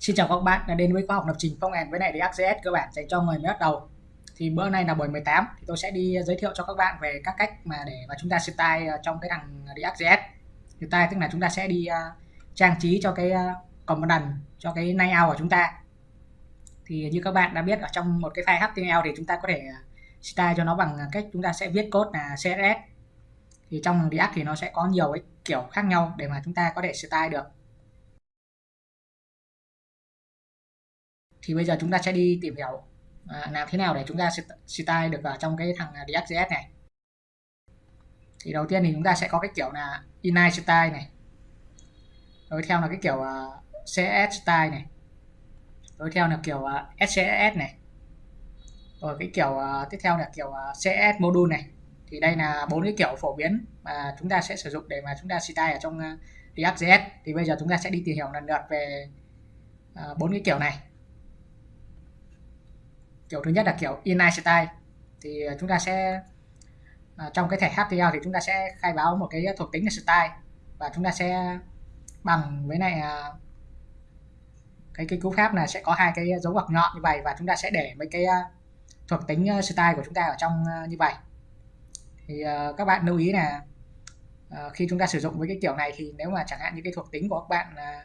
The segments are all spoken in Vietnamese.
Xin chào các bạn đã đến với khóa học lập trình phong end với lại React.js cơ bản dành cho người mới bắt đầu. Thì bữa nay là buổi 18 thì tôi sẽ đi giới thiệu cho các bạn về các cách mà để mà chúng ta style trong cái thằng React.js. Style tức là chúng ta sẽ đi uh, trang trí cho cái à, uh, component cho cái layout của chúng ta. Thì như các bạn đã biết ở trong một cái file HTML thì chúng ta có thể à, style cho nó bằng cách chúng ta sẽ viết code là CSS. Thì trong React thì nó sẽ có nhiều cái kiểu khác nhau để mà chúng ta có thể style được thì bây giờ chúng ta sẽ đi tìm hiểu à, làm thế nào để chúng ta style được vào trong cái thằng à, React.js này. Thì đầu tiên thì chúng ta sẽ có cái kiểu là inline style này. Rồi theo là cái kiểu uh, CS style này. Rồi theo là kiểu à, uh, SCSS này. Rồi cái kiểu uh, tiếp theo là kiểu uh, CS module này. Thì đây là bốn cái kiểu phổ biến mà chúng ta sẽ sử dụng để mà chúng ta style ở trong uh, React.js thì bây giờ chúng ta sẽ đi tìm hiểu lần lượt về bốn uh, cái kiểu này kiểu thứ nhất là kiểu inline style. Thì ờ, chúng ta sẽ à, trong cái thẻ HTML thì chúng ta sẽ khai báo một cái thuộc tính là style và chúng ta sẽ bằng với này à, ờ, cái cái cú pháp là sẽ có hai cái dấu ngoặc nhọn như vậy và chúng ta sẽ để mấy cái thuộc tính style của chúng ta ở trong như vậy. Thì uh, các bạn lưu ý là khi chúng ta sử dụng với cái kiểu này thì nếu mà chẳng hạn như cái thuộc tính của các bạn là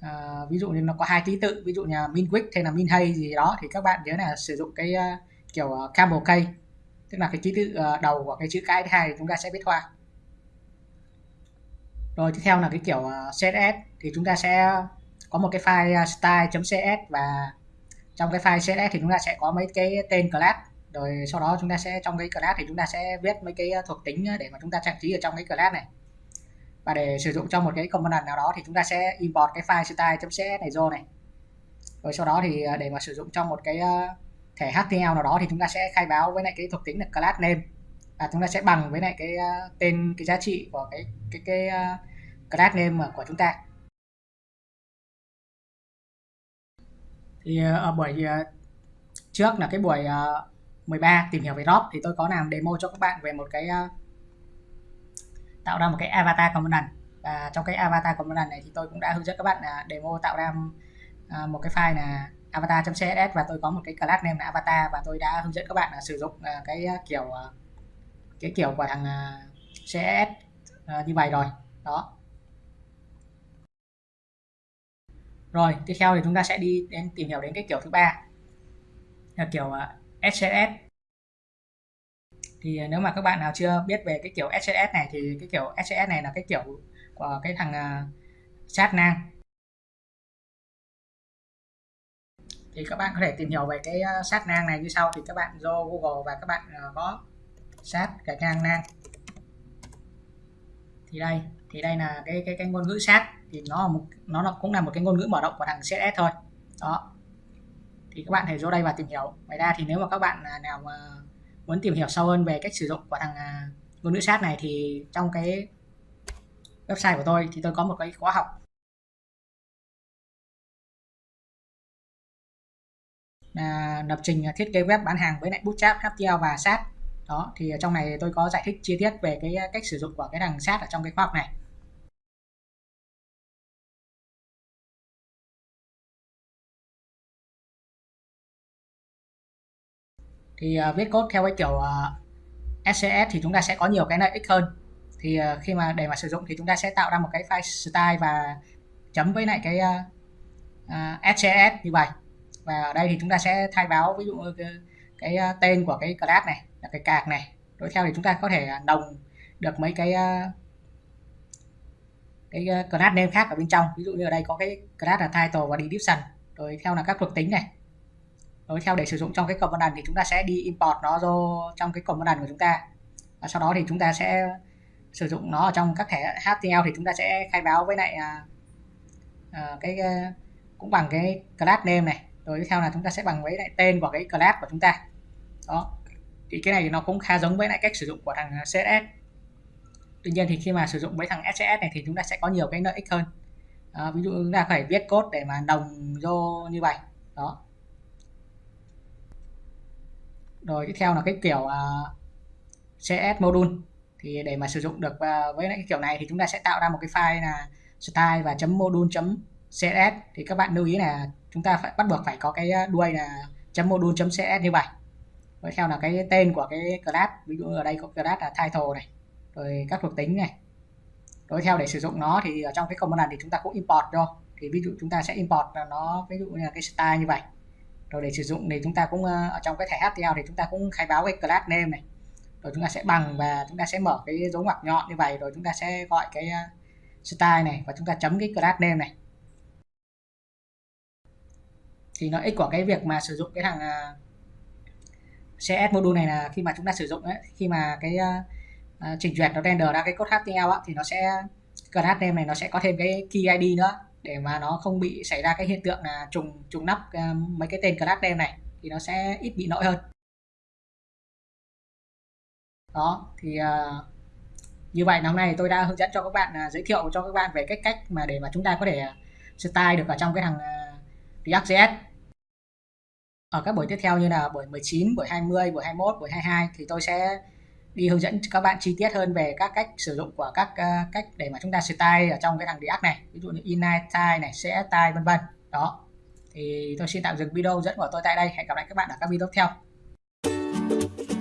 à, ví dụ như nó có hai ký tự ví dụ như min quick hay là min hay gì đó thì các bạn nhớ là sử dụng cái uh, kiểu uh, camel case tức là cái ký tự uh, đầu của cái chữ cái thứ hai thì chúng ta sẽ viết hoa. Rồi tiếp theo là cái kiểu uh, css thì chúng ta sẽ có một cái file style.cs và trong cái file css thì chúng ta sẽ có mấy cái tên class. Rồi sau đó chúng ta sẽ trong cái class thì chúng ta sẽ viết mấy cái thuộc tính để mà chúng ta trang trí ở trong cái class này và để sử dụng trong một cái component nào đó thì chúng ta sẽ import cái file style.cs này vô này. Rồi sau đó thì à, để mà sử dụng trong một cái à, thẻ HTML nào đó thì chúng ta sẽ khai báo với lại cái thuộc tính là class name. Và chúng ta sẽ bằng với lại cái à, tên, cái giá trị của cái cái cái class name của chúng ta. Thì ở buổi trước là cái buổi 13 tìm hiểu về drop thì tôi có làm demo cho các bạn về một cái tạo ra một cái avatar component và trong cái avatar component này thì tôi cũng đã hướng dẫn các bạn là demo tạo ra à, một cái file là avatar.css và tôi có một cái class name là avatar và tôi đã hướng dẫn các bạn là sử dụng à, cái kiểu à, cái kiểu của thằng CSS như vậy rồi. Đó. Rồi, tiếp theo thì chúng ta sẽ đi đến tìm hiểu đến cái kiểu thứ ba. Là kiểu SCSS thì à, nếu mà các bạn nào chưa biết về cái kiểu SCS này thì cái kiểu SCS này là cái kiểu của cái thằng à, uh, sát nang. Thì các bạn có thể tìm hiểu về cái à, uh, sát nang này như sau. Thì các bạn vô Google và các bạn uh, có sát cái ngang nang. Thì đây thì đây là cái cái cái ngôn ngữ sát thì nó một, nó là cũng là một cái ngôn ngữ mở rộng của thằng CSS thôi. Đó. Thì các bạn thể vô đây và tìm hiểu. Ngoài ra thì nếu mà các bạn nào mà muốn tìm hiểu sâu hơn về cách sử dụng của thằng à, ngôn ngữ sát này thì trong cái website của tôi thì tôi có một cái khóa học. Là lập trình thiết kế web bán hàng với lại bootstrap HTML và sát đó, thì trong này tôi có giải thích chi tiết về cái à, cách sử dụng của cái thằng sát ở trong cái khóa học này. Thì uh, viết code theo cái kiểu à, uh, SCS thì chúng ta sẽ có nhiều cái lợi ích hơn. Thì uh, khi mà để mà sử dụng thì chúng ta sẽ tạo ra một cái file style và chấm với lại cái uh, uh, SCS như vậy. Và ở đây thì chúng ta sẽ thay báo ví dụ cái, cái uh, tên của cái class này là cái cạc này. Đối theo thì chúng ta có thể đồng được mấy cái uh, cái uh, class name khác ở bên trong. Ví dụ như ở đây có cái class là title và description. Rồi theo là các thuộc tính này đối theo để sử dụng trong cái component thì chúng ta sẽ đi import nó vô trong cái component của chúng ta. Và sau đó thì chúng ta sẽ sử dụng nó ở trong các thẻ HTML thì chúng ta sẽ khai báo với lại uh, cái uh, cũng bằng cái class name này. Rồi tiếp theo là chúng ta sẽ bằng với lại tên của cái class của chúng ta. Đó. Thì cái này nó cũng khá giống với lại cách sử dụng của thằng CSS tuy nhiên thì khi mà sử dụng với thằng SCS này thì chúng ta sẽ có nhiều cái lợi ích hơn. À, ví dụ chúng ta phải viết code để mà đồng vô như vậy. Đó rồi tiếp theo là cái kiểu à, uh, CS module. Thì để mà sử dụng được uh, với cái kiểu này thì chúng ta sẽ tạo ra một cái file là style và chấm module chấm CSS thì các bạn lưu ý là chúng ta phải bắt buộc phải có cái à, đuôi là chấm module chấm CSS như vậy. Rồi theo là cái tên của cái class ví dụ ở đây có class là title này rồi các thuộc tính này. Đối theo để sử dụng nó thì ở trong cái component thì chúng ta cũng import cho thì ví dụ chúng ta sẽ import nó ví dụ như là cái style như vậy rồi để sử dụng thì chúng ta cũng ờ, ở trong cái thẻ HTML thì chúng ta cũng khai báo cái class name này. Rồi chúng ta sẽ bằng và chúng ta sẽ mở cái dấu ngoặc nhọn như vậy rồi chúng ta sẽ gọi cái ờ, style này và chúng ta chấm cái class name này. Thì lợi ích của cái việc mà sử dụng cái thằng ờ, CS module này là khi mà chúng ta sử dụng ấy, khi mà cái uh, trình duyệt nó render ra cái code HTML á, thì nó sẽ class name này nó sẽ có thêm cái key ID nữa để mà nó không bị xảy ra cái hiện tượng là trùng trùng nắp ờ, mấy cái tên class name này thì nó sẽ ít bị lỗi hơn. Đó thì uh, như vậy hôm nay tôi đã hướng dẫn cho các bạn uh, giới thiệu cho các bạn về cách cách mà để mà chúng ta có thể style được ở trong cái thằng uh, React.js ở các buổi tiếp theo như là buổi 19, buổi 20, buổi 21, buổi 22 thì tôi sẽ đi hướng dẫn các bạn chi tiết hơn về các cách sử dụng của các uh, cách để mà chúng ta style ở trong cái thằng React này. Ví dụ như inline style này sẽ style vân vân. Đó. Thì tôi xin tạm dừng video dẫn của tôi tại đây. Hẹn gặp lại các bạn ở các video tiếp theo.